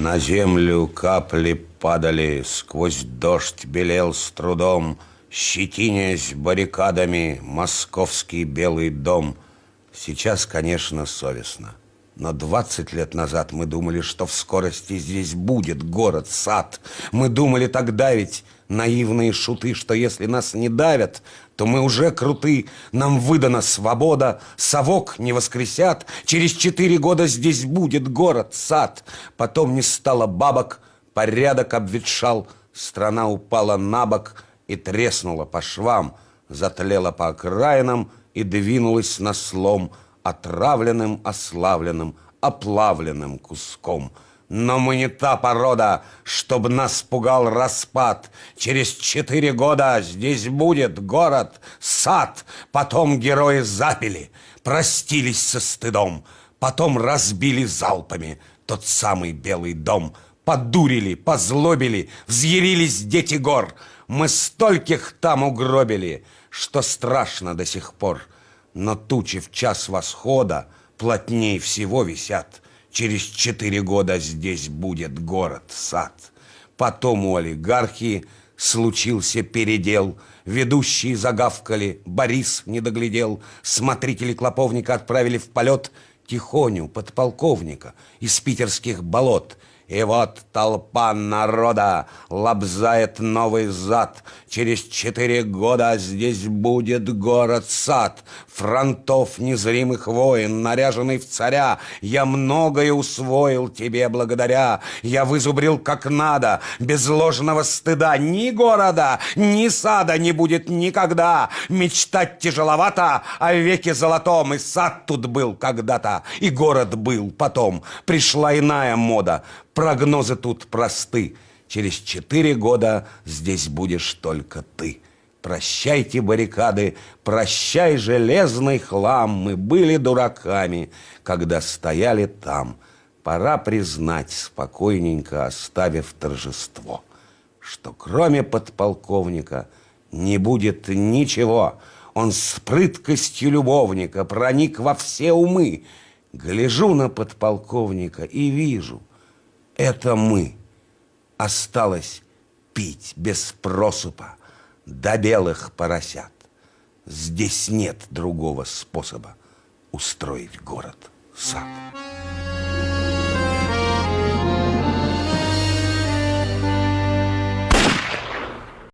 На землю капли падали, сквозь дождь белел с трудом, Щетинясь баррикадами московский белый дом. Сейчас, конечно, совестно. Но 20 лет назад мы думали, что в скорости здесь будет город, сад. Мы думали тогда ведь, наивные шуты, что если нас не давят, то мы уже круты. Нам выдана свобода, совок не воскресят. Через четыре года здесь будет город, сад. Потом не стало бабок, порядок обветшал, страна упала на бок — и треснула по швам, затлела по окраинам и двинулась на слом отравленным, ославленным, оплавленным куском. Но мы не та порода, чтобы нас пугал распад. Через четыре года здесь будет город, сад. Потом герои запили, простились со стыдом. Потом разбили залпами тот самый белый дом. Подурили, позлобили, взъярились дети гор — мы стольких там угробили, что страшно до сих пор. Но тучи в час восхода плотней всего висят. Через четыре года здесь будет город-сад. Потом у олигархии случился передел. Ведущие загавкали, Борис не доглядел. Смотрители клоповника отправили в полет Тихоню, подполковника, из питерских болот – и вот толпа народа лобзает новый зад. Через четыре года здесь будет город-сад. Фронтов незримых воин, наряженный в царя. Я многое усвоил тебе благодаря. Я вызубрил как надо, без ложного стыда. Ни города, ни сада не будет никогда. Мечтать тяжеловато о веке золотом. И сад тут был когда-то, и город был потом. Пришла иная мода. Прогнозы тут просты. Через четыре года здесь будешь только ты. Прощайте баррикады, прощай железный хлам. Мы были дураками, когда стояли там. Пора признать, спокойненько оставив торжество, что кроме подполковника не будет ничего. Он с прыткостью любовника проник во все умы. Гляжу на подполковника и вижу – это мы. Осталось пить без просупа до белых поросят. Здесь нет другого способа устроить город-сад.